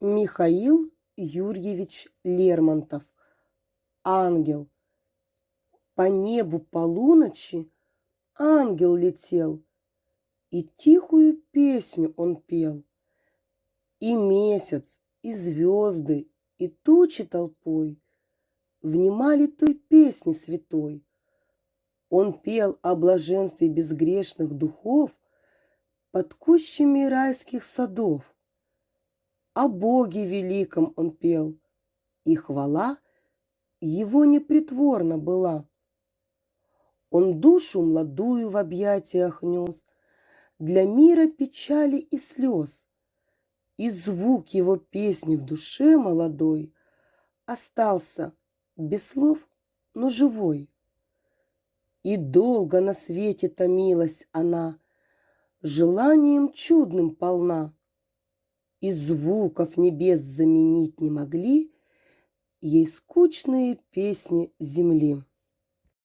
Михаил Юрьевич Лермонтов. Ангел. По небу полуночи ангел летел, И тихую песню он пел. И месяц, и звезды, и тучи толпой Внимали той песне святой. Он пел о блаженстве безгрешных духов Под кущами райских садов. О Боге великом он пел, и хвала его непритворна была. Он душу младую в объятиях нес Для мира печали и слез, И звук его песни в душе молодой Остался без слов, но живой. И долго на свете томилась она, Желанием чудным полна, И звуков небес заменить не могли Ей скучные песни земли.